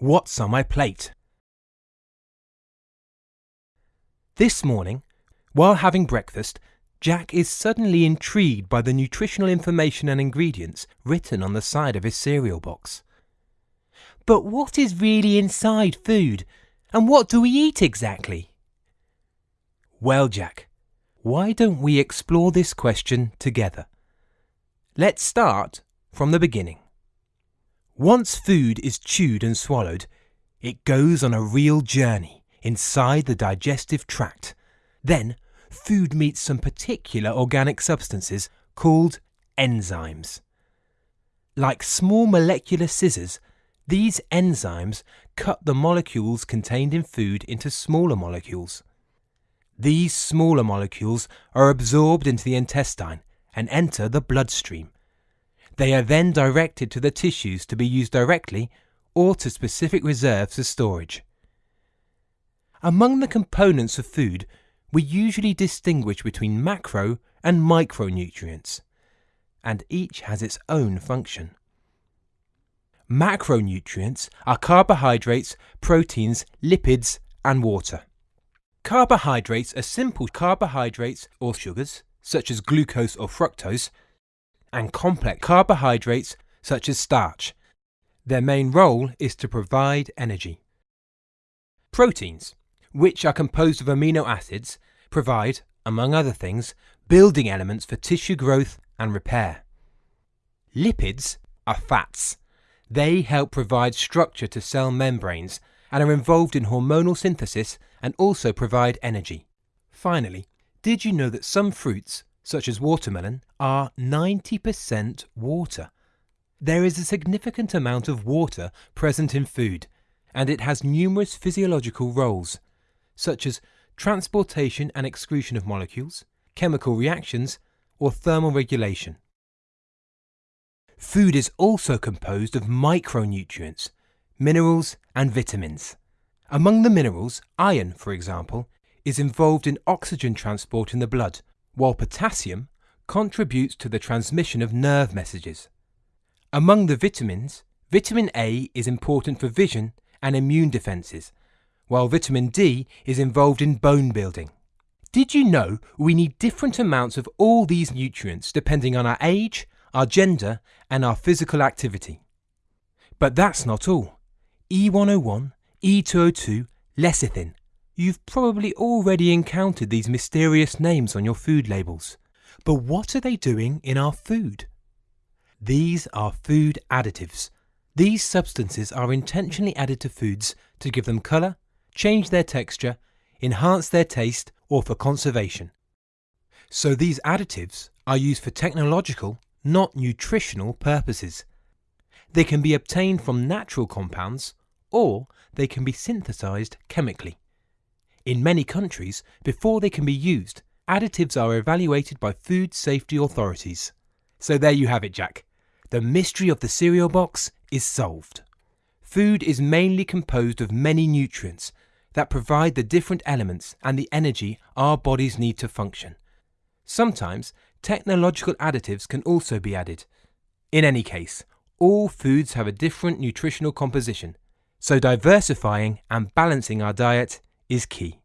What's on my plate? This morning, while having breakfast, Jack is suddenly intrigued by the nutritional information and ingredients written on the side of his cereal box. But what is really inside food? And what do we eat exactly? Well, Jack, why don't we explore this question together? Let's start from the beginning. Once food is chewed and swallowed, it goes on a real journey inside the digestive tract. Then, food meets some particular organic substances called enzymes. Like small molecular scissors, these enzymes cut the molecules contained in food into smaller molecules. These smaller molecules are absorbed into the intestine and enter the bloodstream. They are then directed to the tissues to be used directly or to specific reserves for storage. Among the components of food, we usually distinguish between macro and micronutrients, and each has its own function. Macronutrients are carbohydrates, proteins, lipids, and water. Carbohydrates are simple carbohydrates or sugars, such as glucose or fructose, and complex carbohydrates such as starch. Their main role is to provide energy. Proteins, which are composed of amino acids, provide, among other things, building elements for tissue growth and repair. Lipids are fats. They help provide structure to cell membranes and are involved in hormonal synthesis and also provide energy. Finally, did you know that some fruits, such as watermelon, are 90% water. There is a significant amount of water present in food, and it has numerous physiological roles, such as transportation and excretion of molecules, chemical reactions, or thermal regulation. Food is also composed of micronutrients, minerals, and vitamins. Among the minerals, iron, for example, is involved in oxygen transport in the blood while potassium contributes to the transmission of nerve messages. Among the vitamins, vitamin A is important for vision and immune defences, while vitamin D is involved in bone building. Did you know we need different amounts of all these nutrients depending on our age, our gender, and our physical activity? But that's not all. E101, E202, lecithin, You've probably already encountered these mysterious names on your food labels. But what are they doing in our food? These are food additives. These substances are intentionally added to foods to give them colour, change their texture, enhance their taste, or for conservation. So these additives are used for technological, not nutritional purposes. They can be obtained from natural compounds or they can be synthesized chemically. In many countries, before they can be used, additives are evaluated by food safety authorities. So there you have it, Jack. The mystery of the cereal box is solved. Food is mainly composed of many nutrients that provide the different elements and the energy our bodies need to function. Sometimes technological additives can also be added. In any case, all foods have a different nutritional composition, so diversifying and balancing our diet is key.